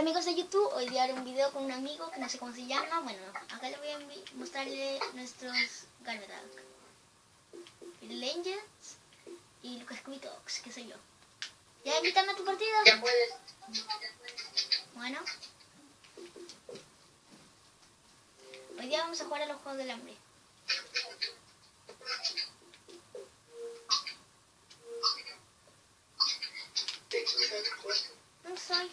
Hola amigos de YouTube, hoy día haré un video con un amigo que no sé cómo se llama. Bueno, acá les voy a mostrarle nuestros Garmedag. Little Angels y Lucas Talks, que soy yo. ¿Ya invítame a tu partida? Ya puedes. Bueno. Hoy día vamos a jugar a los Juegos del Hambre. No soy.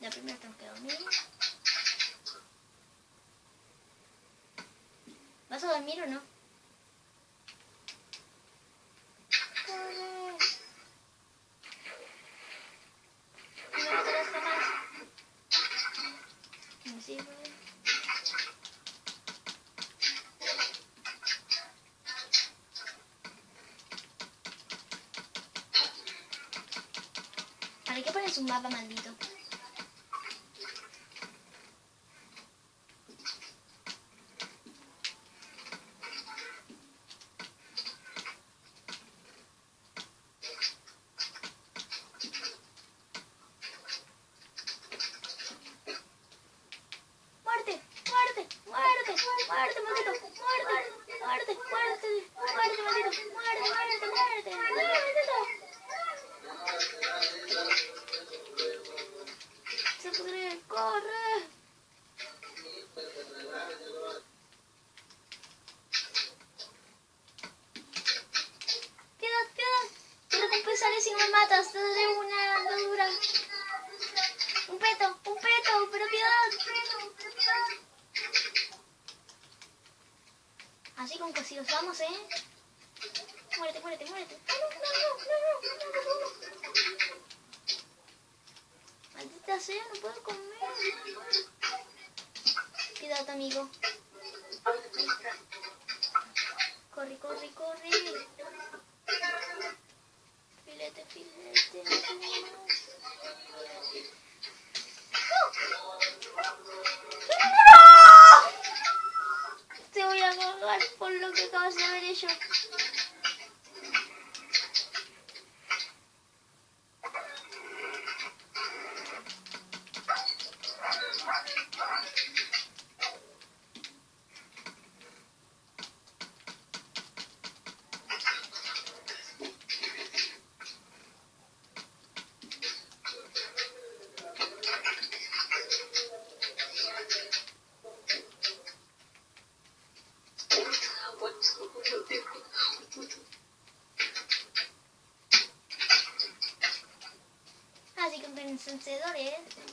Ya primero tengo que dormir. ¿Vas a dormir o no? ¿Para qué pones un mapa maldito? ¡Muerte! ¡Muerte! ¡Muerte! ¡Muerte, maldito! ¡Muerte! ¡Muerte! ¡Muerte! ¡Muerte, maldito! ¡Muerte! ¡Muerte! ¡Muerte! ¡Muerte, maldito! ¡Se pudre! ¡Corre! ¡Piedad! ¡Piedad! Te recompensaré si me matas. Te daré una andadura. Un peto, un peto, pero piedad. Así con cosidos vamos, ¿eh? Muérete, muérete, muérete. No, no, no, no, no, no, no, no. Maldita sea, no puedo comer. Piedad, amigo. Corre, corre, corre. Filete, filete. Te lo que acabas de haber hecho. 何?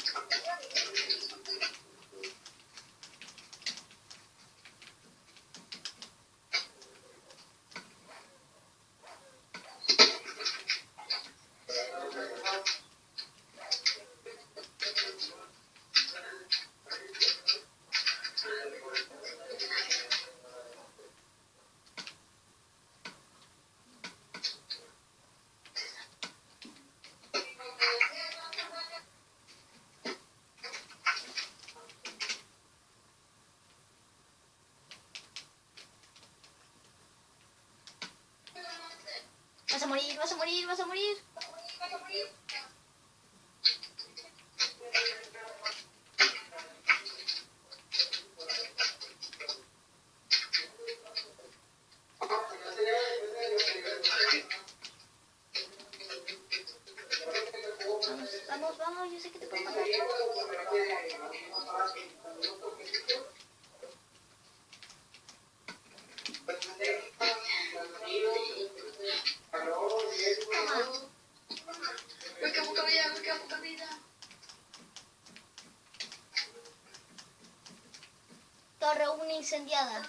Torre 1 incendiada.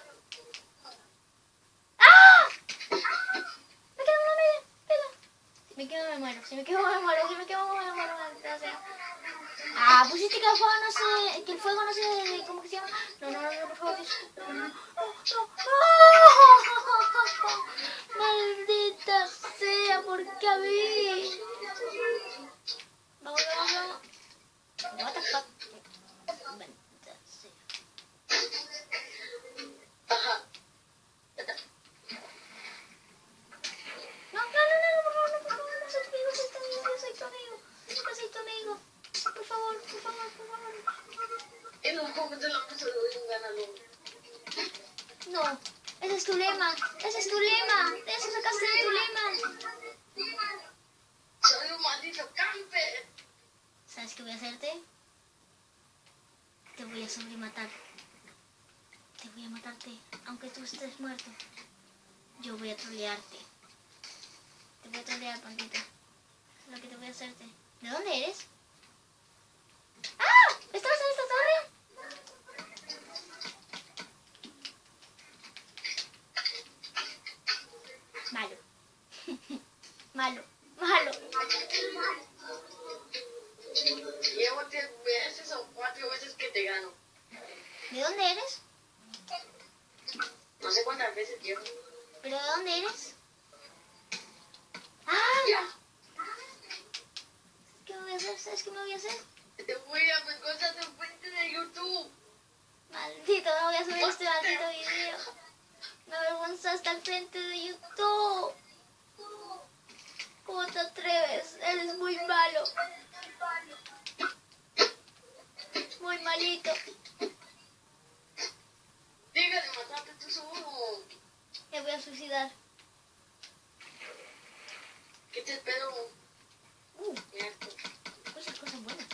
¡Ah! Me quedo una media. Pela. Si me quedo me muero. Si me quedo me muero. Si me quedo me muero. maldita sea. Ah, pusiste que el fuego no se... Que el fuego no se... ¿Cómo que se llama? No, no, no, no, por favor. No, no, no. ¡Ah! Maldita sea, ¿por qué a mí? Te sobrematar. Te voy a matarte, aunque tú estés muerto. Yo voy a trolearte. Te voy a trolear, pandita. Lo que te voy a hacerte. ¿De dónde eres? ¡Ah! ¿Estabas en esta torre? Malo. Malo. Llevo tres veces o cuatro veces que te gano. ¿De dónde eres? No sé cuántas veces llevo. ¿Pero de dónde eres? ¡Ah! Ya. ¿Qué me voy a hacer? ¿Sabes qué me voy a hacer? Te voy a ver cosas en frente de YouTube. Maldito, no voy a subir este maldito video. Me hasta el frente de YouTube. ¿Cómo te atreves? Eres muy malo. Muy malito. Deja de matarte tú solo. Me voy a suicidar. ¿Qué te espero? Uh, cosas, cosas buenas.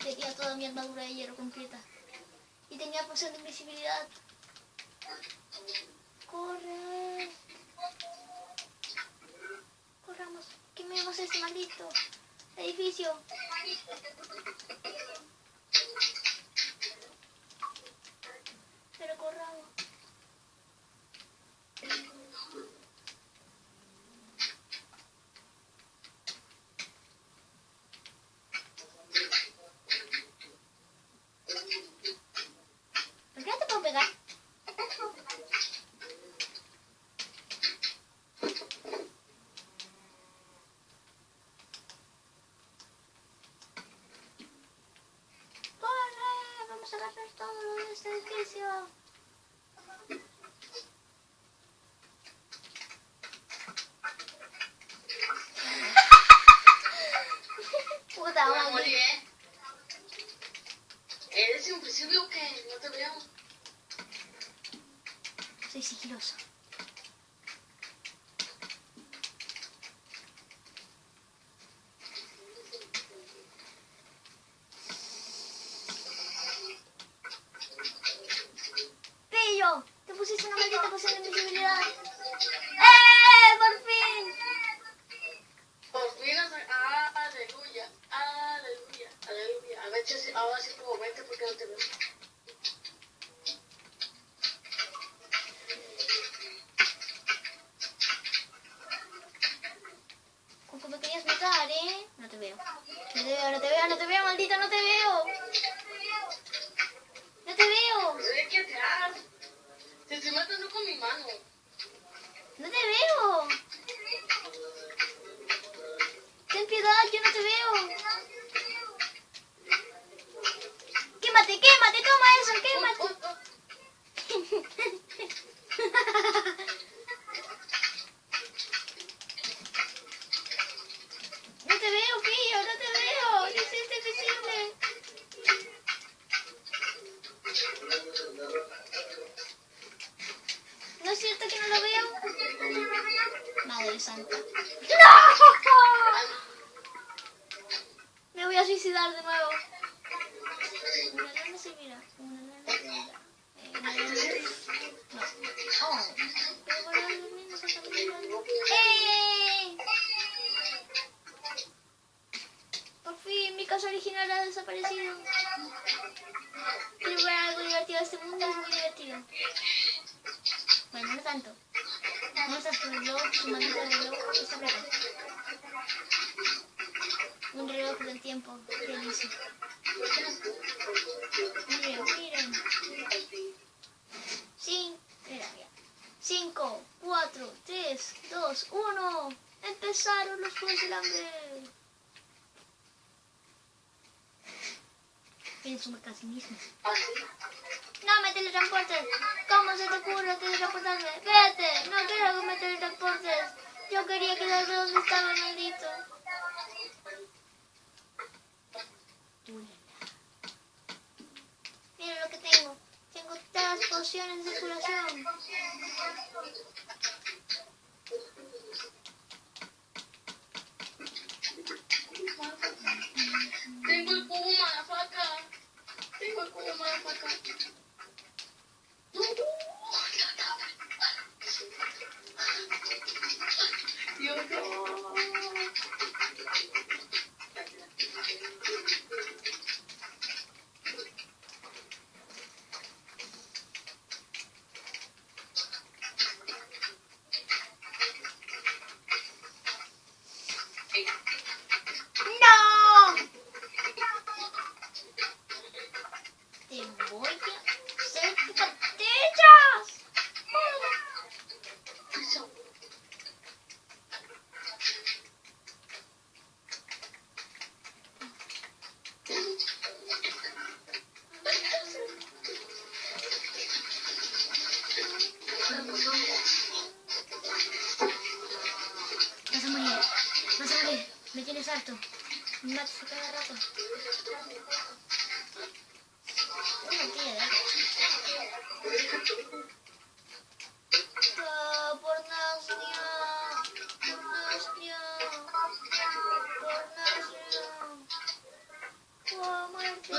Tenía toda mi armadura de hierro completa. Y tenía poción de invisibilidad. Corre. Corramos. Quememos este maldito edificio. Pero corramos. ¿Por qué no te puedo pegar? ¡Corre! Vamos a agarrar todo lo de este edificio. Puta Voy a madre. morir, ¿eh? ¿Eres invisible o qué? No te veo. Soy sigiloso. ¡Pillo! ¡Te pusiste una maldita poción de invisibilidad! ¡Eh! ¡Por fin! Por fin has... Ah, aleluya. Aleluya. Aleluya. A ver, si- ahora sí como vete porque no te veo. Con que me querías matar, ¿eh? No te veo. No te veo, no te veo, no te veo, maldita, no te veo. No te veo. Que atrás. Te estoy matando con mi mano. No te veo. Ten piedad, yo no te veo. Quémate, quémate, toma eso, quémate. Miren, miren. Cin- mira, mira. Cinco, cuatro, tres, dos, uno. Empezaron los juegos del hambre. Pienso casi mismo. No me teletransportes. ¿Cómo se te ocurre teletransportarme? Vete. No quiero que me teletransportes. Yo quería quedarme donde cebolla, sete. Vas a morir, vas a me tienes harto, me matas cada rato muerte, muerte,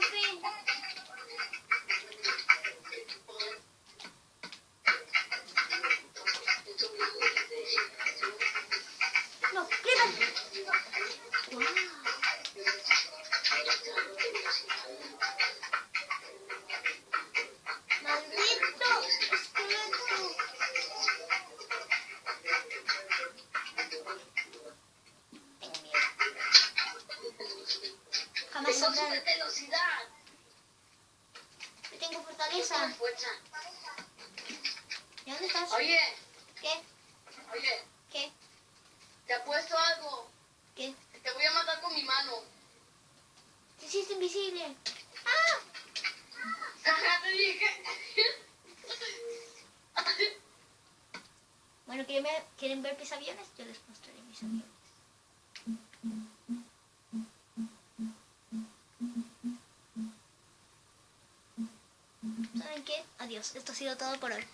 fin! No, Creeper. Wow. Maldito esqueleto. Tengo miedo. Jamás Tengo saldrá. super velocidad. Tengo fortaleza. Fuerza. ¿Y dónde estás? Oye, ¿Qué? oye, ¿Qué? te apuesto algo. ¿Qué? Te voy a matar con mi mano. Te hiciste invisible. ¡Ah! Bueno, ¿quieren ver, ¿quieren ver mis aviones? Yo les mostraré mis aviones. ¿Saben qué? Adiós. Esto ha sido todo por hoy.